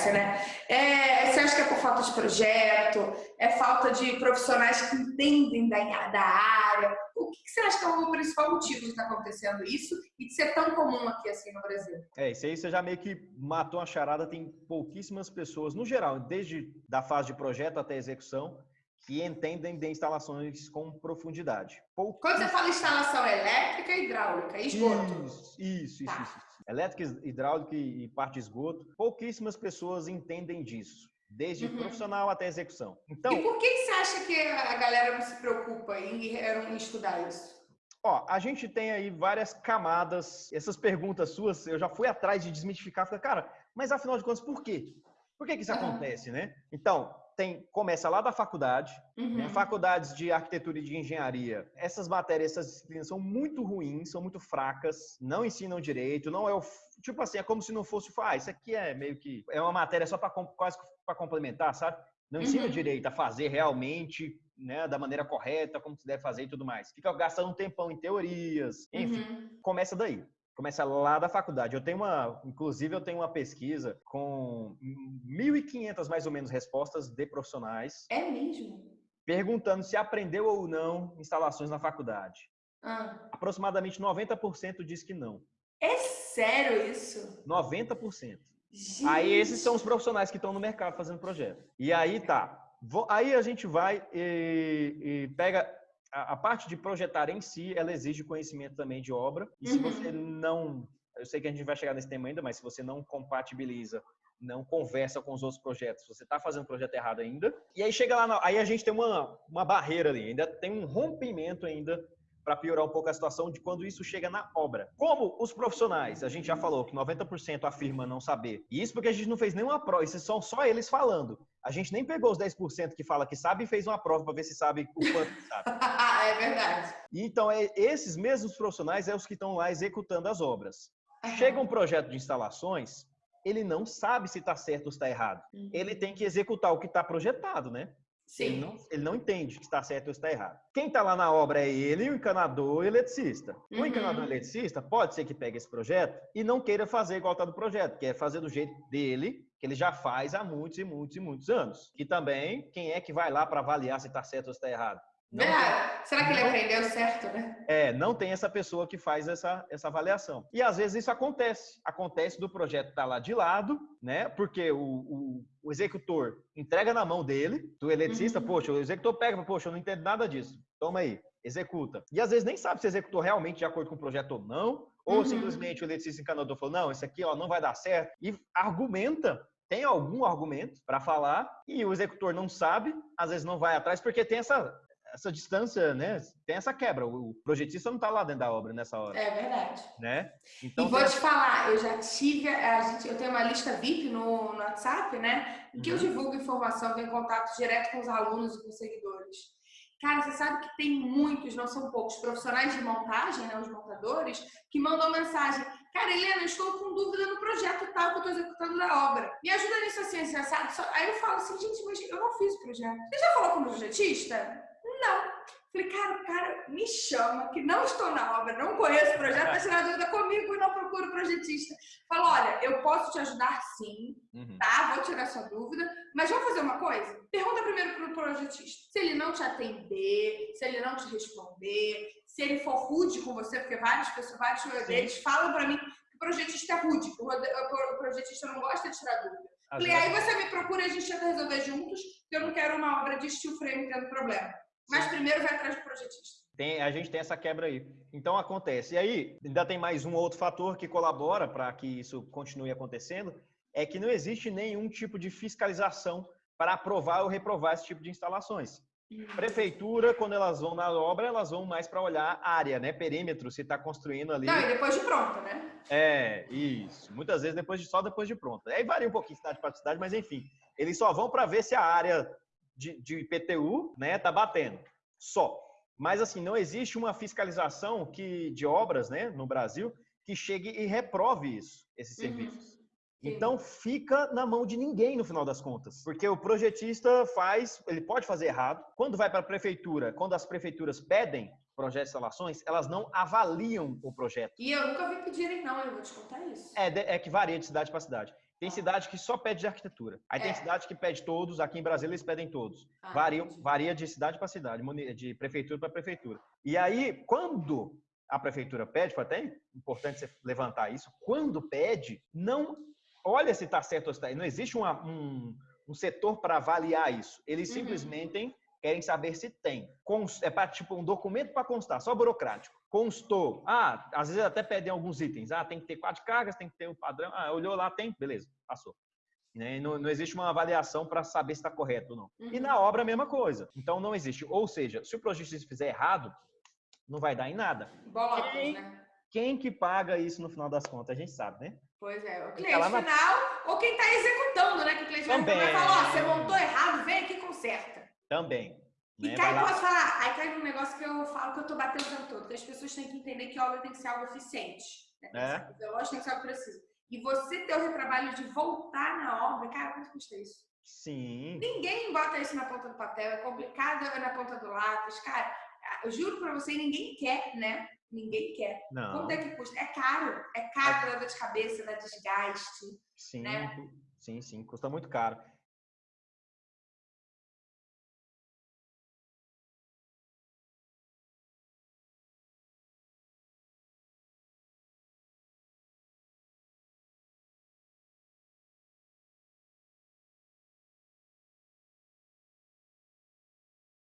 acontece, né? É, você acha que é por falta de projeto? É falta de profissionais que entendem da, da área? O que, que você acha que é o principal motivo de estar acontecendo isso e de ser tão comum aqui assim no Brasil? É, isso aí você já meio que matou a charada. Tem pouquíssimas pessoas, no geral, desde da fase de projeto até execução, que entendem de instalações com profundidade. Quando você fala instalação elétrica, hidráulica, esgoto. Isso, isso, tá. isso, isso. Elétrica, hidráulica e parte de esgoto. Pouquíssimas pessoas entendem disso. Desde uhum. profissional até execução. Então, e por que você acha que a galera não se preocupa em, em estudar isso? Ó, a gente tem aí várias camadas. Essas perguntas suas, eu já fui atrás de desmitificar. Falei, cara, mas afinal de contas, por quê? Por que, que isso uhum. acontece, né? Então, tem, começa lá da faculdade, né? uhum. né? faculdades de arquitetura e de engenharia. Essas matérias, essas disciplinas são muito ruins, são muito fracas, não ensinam direito, não é o tipo assim, é como se não fosse, ah, isso aqui é meio que é uma matéria só para quase para complementar, sabe? Não ensina uhum. direito a fazer realmente, né, da maneira correta, como se deve fazer e tudo mais. Fica gastando um tempão em teorias, enfim, uhum. começa daí começa lá da faculdade. Eu tenho uma, inclusive eu tenho uma pesquisa com 1.500 mais ou menos respostas de profissionais. É mesmo? Perguntando se aprendeu ou não instalações na faculdade. Ah. Aproximadamente 90% diz que não. É sério isso? 90%. Gente. Aí esses são os profissionais que estão no mercado fazendo projeto. E aí tá. Aí a gente vai e, e pega a, a, parte de projetar em si, ela exige conhecimento também de obra. E se você uhum. não, eu sei que a gente vai chegar nesse tema ainda, mas se você não compatibiliza, não conversa com os outros projetos, você está fazendo o projeto errado ainda. E aí chega lá, aí a gente tem uma, uma barreira ali, ainda tem um rompimento ainda para piorar um pouco a situação de quando isso chega na obra. Como os profissionais, a gente já falou que 90% afirma não saber. E isso porque a gente não fez nenhuma prova, isso são só eles falando. A gente nem pegou os 10% que fala que sabe e fez uma prova para ver se sabe o quanto sabe. é verdade. Então, é, esses mesmos profissionais é os que estão lá executando as obras. Chega um projeto de instalações, ele não sabe se está certo ou está errado. Uhum. Ele tem que executar o que está projetado, né? Sim. Ele não, ele não entende que está certo ou está errado. Quem está lá na obra é ele, o encanador e o eletricista. Uhum. O encanador e o eletricista pode ser que pegue esse projeto e não queira fazer igual está do projeto, que é fazer do jeito dele, que ele já faz há muitos e muitos e muitos anos. E também, quem é que vai lá para avaliar se está certo ou está errado? Não é, será que ele aprendeu certo, né? É, não tem essa pessoa que faz essa, essa avaliação. E às vezes isso acontece. Acontece do projeto estar tá lá de lado, né? Porque o, o, o, executor entrega na mão dele, do eletricista, uhum. poxa, o executor pega, poxa, eu não entendo nada disso. Toma aí, executa. E às vezes nem sabe se executou realmente de acordo com o projeto ou não, ou uhum. simplesmente o eletricista encanador falou, não, isso aqui ó, não vai dar certo, e argumenta tem algum argumento para falar e o executor não sabe, às vezes não vai atrás, porque tem essa, essa distância, né? Tem essa quebra. O projetista não está lá dentro da obra nessa hora. É verdade. Né? Então, e vou te falar, eu já tive, a gente, eu tenho uma lista VIP no, no WhatsApp, né? Em que uhum. eu divulgo informação, tenho contato direto com os alunos e com os seguidores. Cara, você sabe que tem muitos, não são poucos, profissionais de montagem, né, os montadores, que mandam mensagem. Cara, Helena, eu estou com dúvida no projeto tal que eu estou executando da obra. Me ajuda nisso assim, assim, assado. Aí eu falo assim, gente, mas eu não fiz o projeto. Você já falou com o projetista? Não. Falei, cara, o cara me chama, que não estou na obra, não conheço o projeto, está tirando dúvida comigo e não procuro projetista. Fala, olha, eu posso te ajudar sim, uhum. tá? Vou tirar sua dúvida, mas vamos fazer uma coisa? Pergunta primeiro para o projetista. Se ele não te atender, se ele não te responder, se ele for rude com você, porque várias pessoas, vários deles falam para mim que o projetista é rude, que o projetista não gosta de tirar dúvida. Falei, aí você me procura e a gente tenta resolver juntos, que eu não quero uma obra de steel frame tendo problema. Mas primeiro vai atrás do projetista. Tem, a gente tem essa quebra aí. Então acontece. E aí, ainda tem mais um outro fator que colabora para que isso continue acontecendo, é que não existe nenhum tipo de fiscalização para aprovar ou reprovar esse tipo de instalações. Prefeitura, quando elas vão na obra, elas vão mais para olhar área, né? Perímetro, se está construindo ali. Não, e depois de pronta, né? É, isso. Muitas vezes depois de, só depois de pronta. Aí varia um pouquinho cidade para cidade, mas enfim. Eles só vão para ver se a área de, de IPTU, né, tá batendo. Só. Mas assim, não existe uma fiscalização que de obras, né, no Brasil, que chegue e reprove isso, esses uhum. serviços. Então fica na mão de ninguém no final das contas, porque o projetista faz, ele pode fazer errado. Quando vai para a prefeitura, quando as prefeituras pedem projetos de instalações, elas não avaliam o projeto. E eu nunca vi pedirem não, eu vou te contar isso. É, é que varia de cidade para cidade. Tem cidade que só pede de arquitetura. Aí tem É. cidade que pede todos, aqui em Brasília eles pedem todos. Ah, Varia, varia de cidade para cidade, de prefeitura para prefeitura. E aí, quando a prefeitura pede, foi até importante você levantar isso, quando pede, não olha se está certo ou se está. Não existe uma- um, um setor para avaliar isso. Eles Uhum. simplesmente querem saber se tem. É para tipo um documento para constar, só burocrático. Constou. Ah, às vezes até pedem alguns itens. Ah, tem que ter quatro cargas, tem que ter o padrão. Ah, olhou lá, tem, beleza, passou. Né? E Não, não existe uma avaliação para saber se está correto ou não. E Uhum. na obra a mesma coisa. Então não existe. Ou seja, se o projetista fizer errado, não vai dar em nada. Bolotas, Quem- né? Quem que paga isso no final das contas? A gente sabe, né? Pois é, o Fica cliente lá na- final ou quem está executando, né? Que o cliente vai Também. vai falar, ó, você montou errado, vem aqui e conserta. Também. E né? cai, Vai lá- posso falar, aí cai num negócio que eu falo que eu tô batendo o tempo todo, que as pessoas têm que entender que a obra tem que ser algo eficiente. Né? Tem que É. ser algo veloz, tem que ser algo preciso. E você ter o retrabalho de voltar na obra, cara, quanto custa isso? Sim. Ninguém bota isso na ponta do papel, é complicado é na ponta do lápis. Cara, eu juro pra você, ninguém quer, né? Ninguém quer. Não. Quanto é que custa? É caro. É caro, dá dor de cabeça, dá desgaste. Sim, né? sim, sim, custa muito caro.